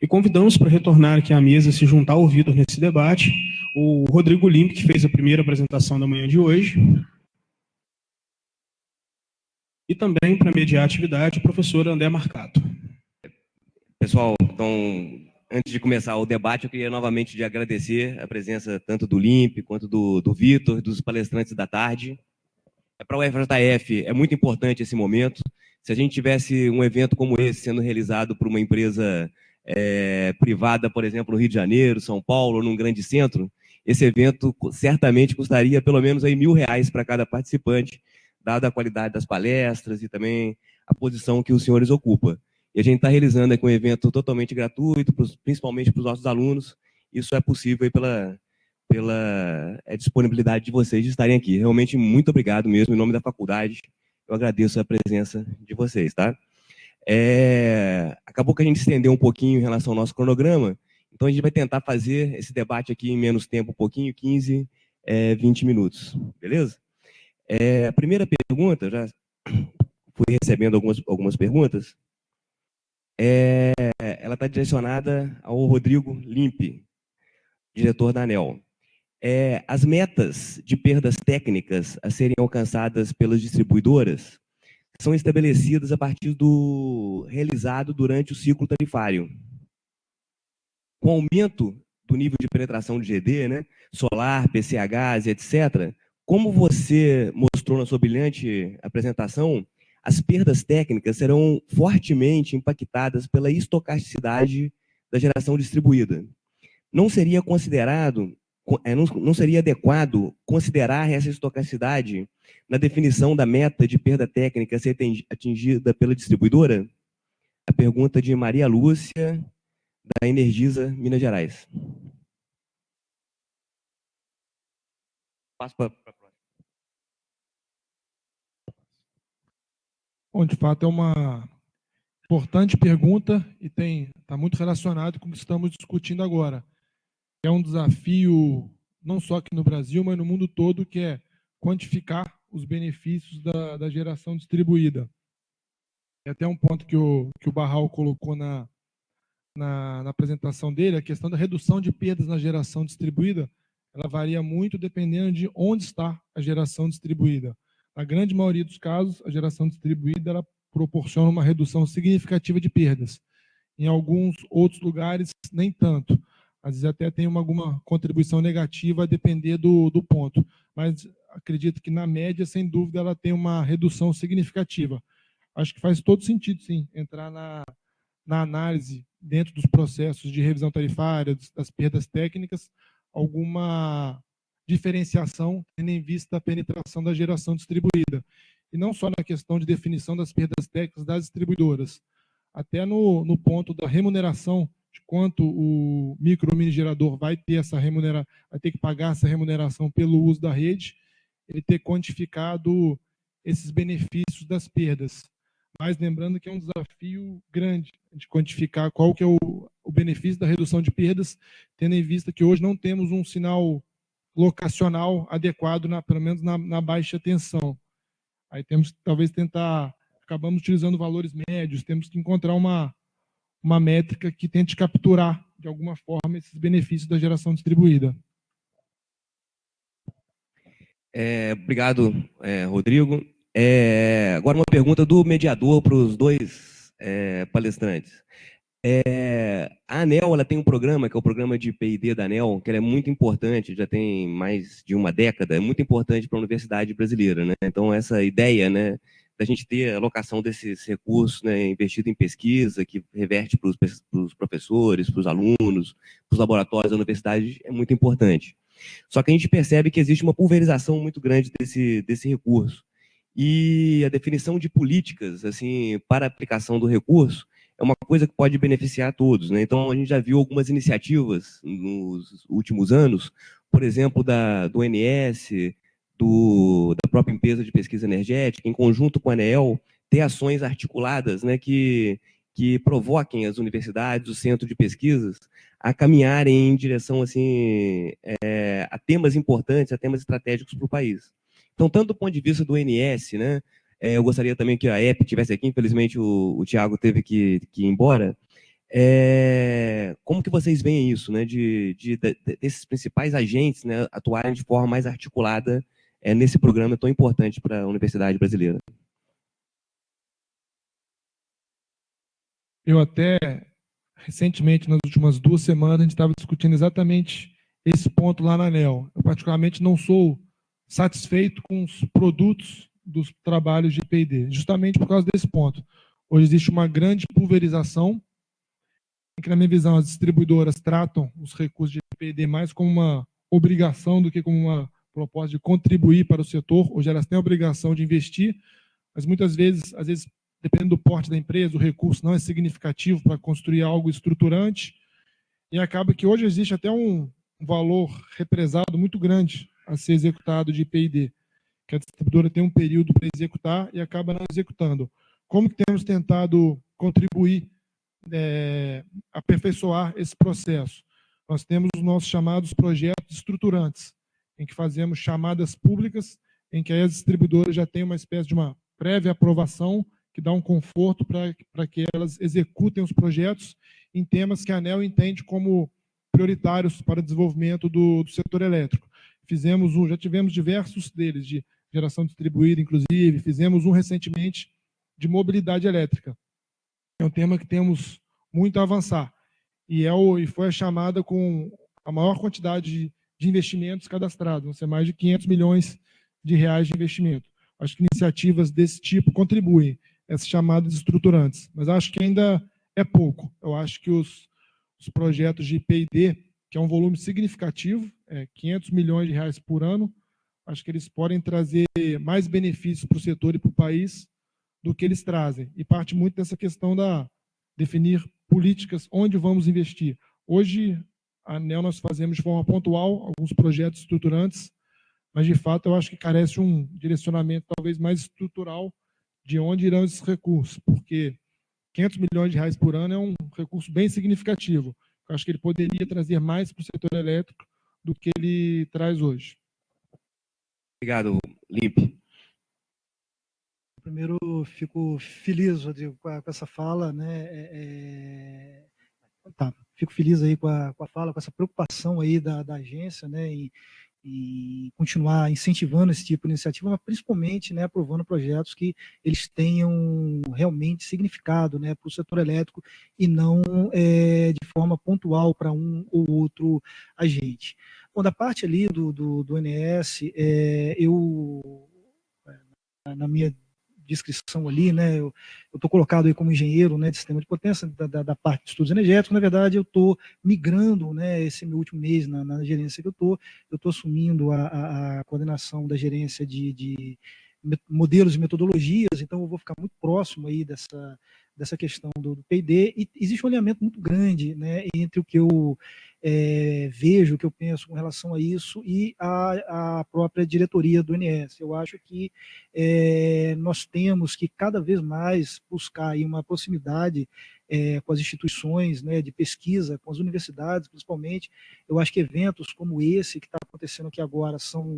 E convidamos para retornar aqui à mesa, se juntar ao Vitor nesse debate, o Rodrigo Limpe, que fez a primeira apresentação da manhã de hoje. E também, para mediar a atividade, o professor André Marcato. Pessoal, então, antes de começar o debate, eu queria novamente de agradecer a presença tanto do Limpe, quanto do, do Vitor, dos palestrantes da tarde. É, para o FJF é muito importante esse momento. Se a gente tivesse um evento como esse sendo realizado por uma empresa é, privada, por exemplo, no Rio de Janeiro, São Paulo, num grande centro, esse evento certamente custaria pelo menos aí mil reais para cada participante, dada a qualidade das palestras e também a posição que os senhores ocupam. E a gente está realizando aqui um evento totalmente gratuito, principalmente para os nossos alunos. Isso é possível pela, pela é, disponibilidade de vocês de estarem aqui. Realmente, muito obrigado mesmo, em nome da faculdade. Eu agradeço a presença de vocês, tá? É, acabou que a gente estendeu um pouquinho em relação ao nosso cronograma, então a gente vai tentar fazer esse debate aqui em menos tempo, um pouquinho, 15, é, 20 minutos, beleza? É, a primeira pergunta, já fui recebendo algumas, algumas perguntas, é, ela está direcionada ao Rodrigo Limpe, diretor da ANEL. É, as metas de perdas técnicas a serem alcançadas pelas distribuidoras são estabelecidas a partir do realizado durante o ciclo tarifário. Com o aumento do nível de penetração de GD, né, solar, PCH, etc., como você mostrou na sua brilhante apresentação, as perdas técnicas serão fortemente impactadas pela estocasticidade da geração distribuída. Não seria considerado, não seria adequado considerar essa estocasticidade na definição da meta de perda técnica a ser atingida pela distribuidora? A pergunta de Maria Lúcia, da Energisa Minas Gerais. Passo para Bom, de fato é uma importante pergunta e tem está muito relacionado com o que estamos discutindo agora. É um desafio não só aqui no Brasil, mas no mundo todo, que é quantificar os benefícios da, da geração distribuída. É até um ponto que o, que o Barral colocou na, na, na apresentação dele, a questão da redução de perdas na geração distribuída, ela varia muito dependendo de onde está a geração distribuída. Na grande maioria dos casos, a geração distribuída ela proporciona uma redução significativa de perdas. Em alguns outros lugares, nem tanto. Às vezes até tem uma, alguma contribuição negativa a depender do, do ponto. Mas acredito que, na média, sem dúvida, ela tem uma redução significativa. Acho que faz todo sentido, sim, entrar na, na análise dentro dos processos de revisão tarifária, das perdas técnicas, alguma diferenciação, tendo em vista a penetração da geração distribuída. E não só na questão de definição das perdas técnicas das distribuidoras, até no, no ponto da remuneração, de quanto o micro mini gerador vai ter essa remunera, vai ter que pagar essa remuneração pelo uso da rede, ele ter quantificado esses benefícios das perdas. Mas lembrando que é um desafio grande de quantificar qual que é o, o benefício da redução de perdas, tendo em vista que hoje não temos um sinal locacional adequado, na, pelo menos na, na baixa tensão. Aí temos que talvez tentar, acabamos utilizando valores médios, temos que encontrar uma, uma métrica que tente capturar, de alguma forma, esses benefícios da geração distribuída. É, obrigado, é, Rodrigo. É, agora uma pergunta do mediador para os dois é, palestrantes. É, a ANEL ela tem um programa, que é o programa de P&D da ANEL, que é muito importante, já tem mais de uma década, é muito importante para a universidade brasileira. Né? Então, essa ideia né, da gente ter a alocação desses recursos né, investido em pesquisa, que reverte para os professores, para os alunos, para os laboratórios da universidade, é muito importante. Só que a gente percebe que existe uma pulverização muito grande desse, desse recurso. E a definição de políticas assim para a aplicação do recurso é uma coisa que pode beneficiar a todos. Né? Então, a gente já viu algumas iniciativas nos últimos anos, por exemplo, da, do ONS, do, da própria empresa de pesquisa energética, em conjunto com a ANEEL, ter ações articuladas né, que, que provoquem as universidades, os centros de pesquisas, a caminharem em direção assim, é, a temas importantes, a temas estratégicos para o país. Então, tanto do ponto de vista do ONS, né, é, eu gostaria também que a EP tivesse aqui, infelizmente o, o Tiago teve que, que ir embora. É, como que vocês veem isso, né, de, de, de, desses principais agentes né, atuarem de forma mais articulada é, nesse programa tão importante para a universidade brasileira? Eu até, recentemente, nas últimas duas semanas, a gente estava discutindo exatamente esse ponto lá na ANEL. Eu, particularmente, não sou satisfeito com os produtos dos trabalhos de P&D, justamente por causa desse ponto. Hoje existe uma grande pulverização, em que, na minha visão, as distribuidoras tratam os recursos de P&D mais como uma obrigação do que como uma proposta de contribuir para o setor. Hoje elas têm a obrigação de investir, mas muitas vezes, às vezes dependendo do porte da empresa, o recurso não é significativo para construir algo estruturante, e acaba que hoje existe até um valor represado muito grande a ser executado de IPID, que a distribuidora tem um período para executar e acaba não executando. Como que temos tentado contribuir, é, aperfeiçoar esse processo? Nós temos os nossos chamados projetos estruturantes, em que fazemos chamadas públicas, em que as distribuidoras já têm uma espécie de uma prévia aprovação que dá um conforto para que elas executem os projetos em temas que a ANEL entende como prioritários para o desenvolvimento do, do setor elétrico. Fizemos um, já tivemos diversos deles, de geração distribuída, inclusive, fizemos um recentemente de mobilidade elétrica. É um tema que temos muito a avançar. E, é o, e foi a chamada com a maior quantidade de, de investimentos cadastrados, vão ser mais de 500 milhões de reais de investimento. Acho que iniciativas desse tipo contribuem essas chamadas estruturantes. Mas acho que ainda é pouco. Eu acho que os, os projetos de P&D, que é um volume significativo, é 500 milhões de reais por ano, acho que eles podem trazer mais benefícios para o setor e para o país do que eles trazem. E parte muito dessa questão da definir políticas onde vamos investir. Hoje, a ANEL nós fazemos de forma pontual alguns projetos estruturantes, mas de fato eu acho que carece um direcionamento talvez mais estrutural de onde irão esses recursos, porque 500 milhões de reais por ano é um recurso bem significativo. Eu acho que ele poderia trazer mais para o setor elétrico do que ele traz hoje. Obrigado, Limpe. Primeiro, fico feliz, Rodrigo, com, essa fala, né? É, é... Tá, fico feliz aí com a, com a fala, com essa preocupação aí da, da agência, né? Em, e continuar incentivando esse tipo de iniciativa, mas principalmente né, aprovando projetos que eles tenham realmente significado né, para o setor elétrico e não é, de forma pontual para um ou outro agente. Bom, da parte ali do, do, do NS, é, eu, na minha descrição ali, né? Eu estou colocado aí como engenheiro né, de sistema de potência da, da, da parte de estudos energéticos. Na verdade, eu estou migrando, né? Esse meu último mês na, na gerência que eu estou, eu estou assumindo a, a, coordenação da gerência de, de modelos e metodologias. Então, eu vou ficar muito próximo aí dessa dessa questão do, do P&D e existe um alinhamento muito grande, né? Entre o que eu é, vejo, o que eu penso com relação a isso e a, a própria diretoria do INS. Eu acho que é, nós temos que cada vez mais buscar uma proximidade é, com as instituições né, de pesquisa, com as universidades principalmente. Eu acho que eventos como esse que está acontecendo aqui agora são,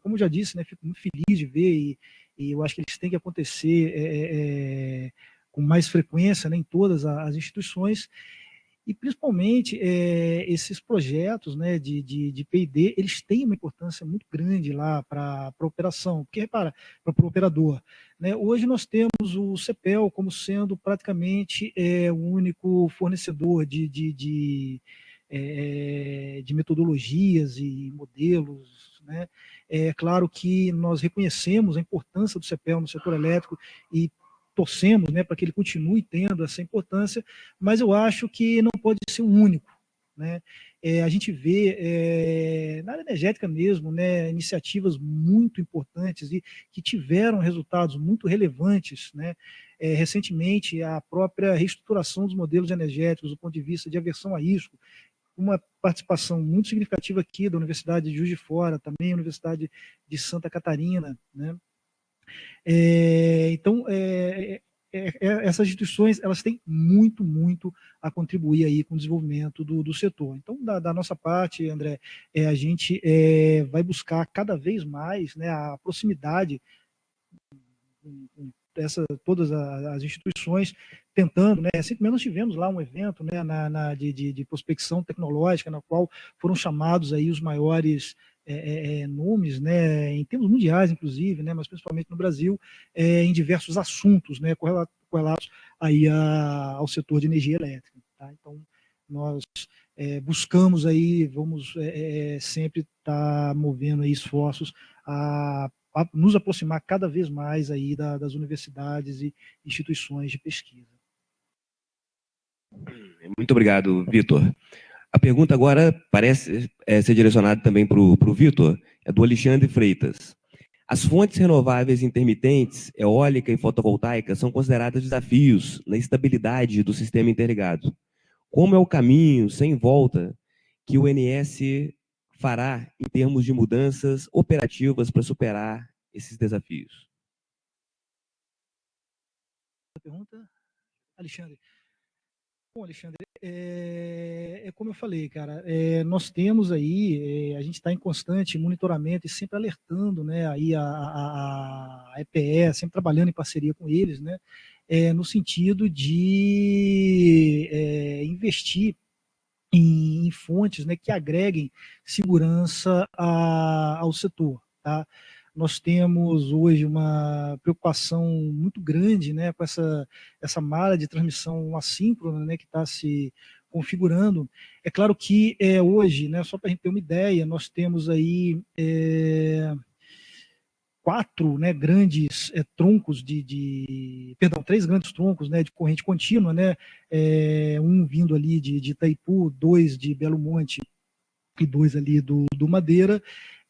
como já disse, né, fico muito feliz de ver e, e eu acho que eles têm que acontecer com mais frequência né, em todas as instituições e principalmente é, esses projetos né, de, de, de P&D, eles têm uma importância muito grande lá para a operação, porque repara, para o operador. Né, hoje nós temos o CEPEL como sendo praticamente é, o único fornecedor de, de, de, é, de metodologias e modelos. Né? É claro que nós reconhecemos a importância do CEPEL no setor elétrico e torcemos né, para que ele continue tendo essa importância, mas eu acho que não pode ser o único. Né? É, a gente vê é, na área energética mesmo né, iniciativas muito importantes e que tiveram resultados muito relevantes. Né? É, recentemente, a própria reestruturação dos modelos energéticos do ponto de vista de aversão a risco, uma participação muito significativa aqui da Universidade de Juiz de Fora, também a Universidade de Santa Catarina, né? É, então, é, é, é, essas instituições elas têm muito, muito a contribuir aí com o desenvolvimento do, do setor. Então, da, da, nossa parte, André, é, a gente é, vai buscar cada vez mais né, a proximidade essa, todas as instituições tentando, né? Recentemente nós tivemos lá um evento né, na, na de, de, de, prospecção tecnológica, na qual foram chamados aí os maiores é, é, é nomes, né, em termos mundiais, inclusive, né, mas principalmente no Brasil, é, em diversos assuntos né, correlatos aí a, ao setor de energia elétrica. Tá? Então, nós é, buscamos aí, vamos é, sempre estar tá movendo aí esforços a a nos aproximar cada vez mais aí da, das universidades e instituições de pesquisa. Muito obrigado, Vitor. A pergunta agora parece é, ser direcionada também para o Vitor, é do Alexandre Freitas. As fontes renováveis intermitentes, eólica e fotovoltaica, são consideradas desafios na estabilidade do sistema interligado. Como é o caminho, sem volta, que o NS fará em termos de mudanças operativas para superar esses desafios? Pergunta, Alexandre. Bom, Alexandre, é, é, como eu falei, cara, é, nós temos aí, é, a gente está em constante monitoramento e sempre alertando, né, aí a, a, a, EPE, sempre trabalhando em parceria com eles, né, é, no sentido de é, investir em, em, fontes, né, que agreguem segurança a, ao setor, tá? Nós temos hoje uma preocupação muito grande né, com essa, essa malha de transmissão assíncrona né, que está se configurando. É claro que é, hoje, né, só para a gente ter uma ideia, nós temos aí é, quatro né, grandes é, troncos de, de, perdão, três grandes troncos né, de corrente contínua, né, é, um vindo ali de, de Itaipu, dois de Belo Monte e dois ali do, do Madeira,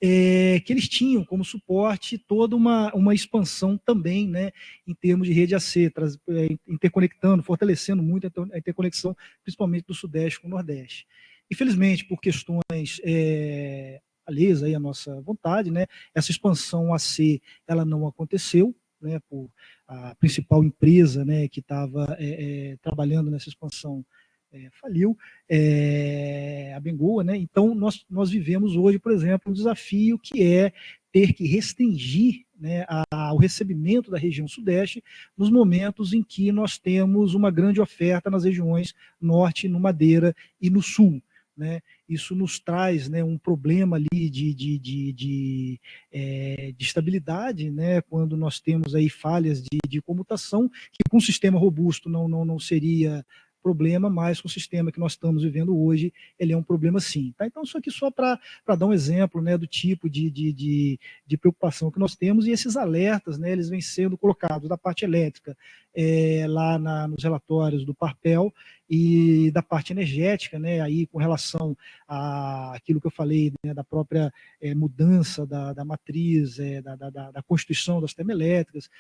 é, que eles tinham como suporte toda uma, uma expansão também, né, em termos de rede AC, traz, é, interconectando, fortalecendo muito a interconexão, principalmente do Sudeste com o Nordeste. Infelizmente, por questões é, alheias aí à nossa vontade, né, essa expansão AC ela não aconteceu, né, por a principal empresa né, que estava é, é, trabalhando nessa expansão é, faliu, é, a Bengoa, né? Então, nós, nós vivemos hoje, por exemplo, um desafio que é ter que restringir né, a, o recebimento da região sudeste nos momentos em que nós temos uma grande oferta nas regiões norte, no Madeira e no sul. Né? Isso nos traz né, um problema ali de, de, de, de, é, de estabilidade, né? quando nós temos aí falhas de, comutação, que com um sistema robusto não, não, não seria problema, mas com o sistema que nós estamos vivendo hoje, ele é um problema sim. Tá? Então, isso aqui só para dar um exemplo né, do tipo de, de, de, de, preocupação que nós temos, e esses alertas, né, eles vêm sendo colocados da parte elétrica, é, lá na, nos relatórios do Parpel, e da parte energética, né, aí com relação a aquilo que eu falei, né, da própria é, mudança da, da matriz, é, da, da, da, constituição das termoelétricas,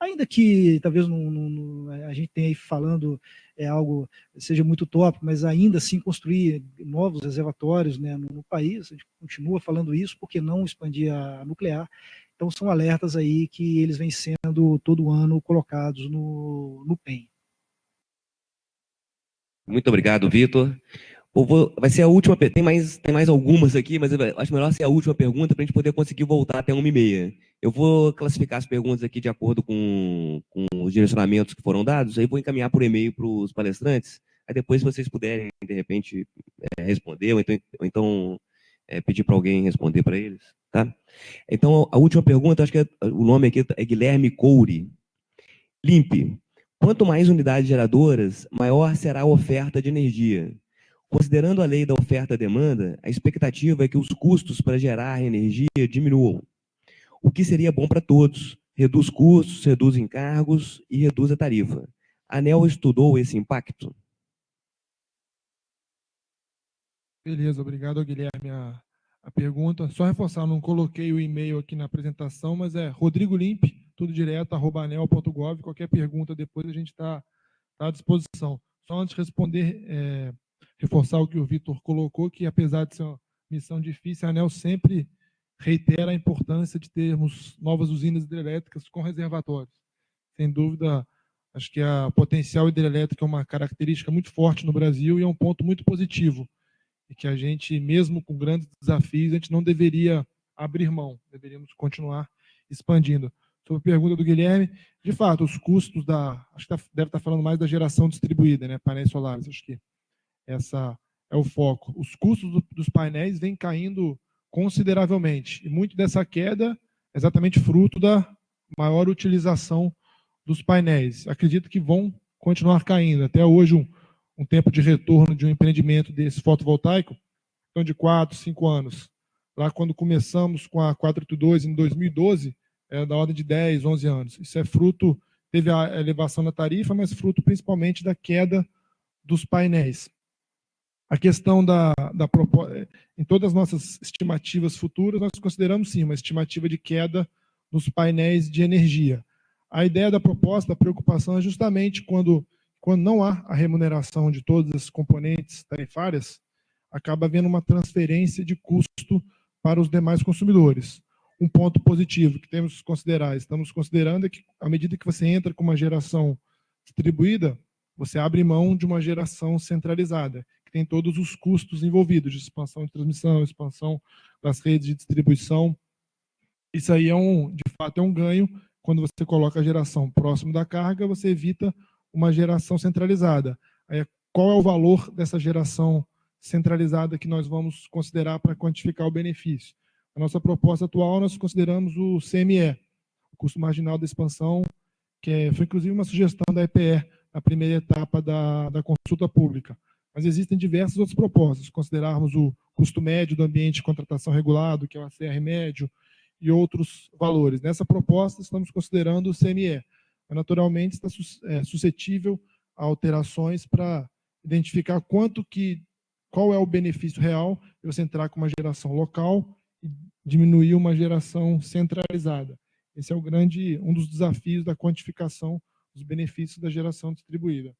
ainda que talvez não, não, a gente tenha aí falando é algo seja muito tópico, mas ainda assim construir novos reservatórios né, no, no, país, a gente continua falando isso, porque não expandir a nuclear. Então são alertas aí que eles vêm sendo todo ano colocados no, no PEN. Muito obrigado, Vitor. Vai ser a última, tem mais, tem mais algumas aqui, mas acho melhor ser a última pergunta para a gente poder conseguir voltar até uma e meia. Eu vou classificar as perguntas aqui de acordo com, com os direcionamentos que foram dados, aí vou encaminhar por e-mail para os palestrantes, aí depois se vocês puderem, de repente, é, responder, ou então, ou então é, pedir para alguém responder para eles. Tá? Então, a última pergunta, acho que é, o nome aqui é Guilherme Couri. Limpe. Quanto mais unidades geradoras, maior será a oferta de energia. Considerando a lei da oferta-demanda, a expectativa é que os custos para gerar energia diminuam, o que seria bom para todos. Reduz custos, reduz encargos e reduz a tarifa. A ANEL estudou esse impacto? Beleza, obrigado, Guilherme, a, a pergunta. Só reforçar, não coloquei o e-mail aqui na apresentação, mas é Rodrigo Limp, tudo direto, arroba anel.gov. Qualquer pergunta depois a gente está tá à disposição. Só antes de responder, é, reforçar o que o Vitor colocou, que apesar de ser uma missão difícil, a ANEL sempre reitera a importância de termos novas usinas hidrelétricas com reservatórios. Sem dúvida, acho que a potencial hidrelétrica é uma característica muito forte no Brasil e é um ponto muito positivo. E que a gente, mesmo com grandes desafios, a gente não deveria abrir mão, deveríamos continuar expandindo. sobre a pergunta do Guilherme, de fato, os custos da, acho que tá, deve estar falando mais da geração distribuída, né, painéis solares, acho que essa é o foco. Os custos do, dos painéis vêm caindo consideravelmente, e muito dessa queda é exatamente fruto da maior utilização dos painéis. Acredito que vão continuar caindo. Até hoje, um, um tempo de retorno de um empreendimento desse fotovoltaico, então de 4, 5 anos. Lá quando começamos com a 482 em 2012, é da ordem de 10, 11 anos. Isso é fruto, teve a elevação da tarifa, mas fruto principalmente da queda dos painéis. A questão da, da em todas as nossas estimativas futuras, nós consideramos sim uma estimativa de queda nos painéis de energia. A ideia da proposta, a preocupação é justamente quando, quando não há a remuneração de todas as componentes tarifárias, acaba havendo uma transferência de custo para os demais consumidores um ponto positivo que temos que considerar, estamos considerando é que, à medida que você entra com uma geração distribuída, você abre mão de uma geração centralizada, que tem todos os custos envolvidos, de expansão de transmissão, expansão das redes de distribuição. Isso aí, é um, de fato, é um ganho. Quando você coloca a geração próximo da carga, você evita uma geração centralizada. Aí, qual é o valor dessa geração centralizada que nós vamos considerar para quantificar o benefício? A nossa proposta atual, nós consideramos o CME, o custo marginal da expansão, que é, foi inclusive uma sugestão da EPE, na primeira etapa da, da consulta pública. Mas existem diversas outras propostas, se considerarmos o custo médio do ambiente de contratação regulado, que é o ACR médio, e outros valores. Nessa proposta, estamos considerando o CME, naturalmente está é, suscetível a alterações para identificar quanto que, qual é o benefício real de você entrar com uma geração local diminuir uma geração centralizada. Esse é o grande, um dos desafios da quantificação dos benefícios da geração distribuída.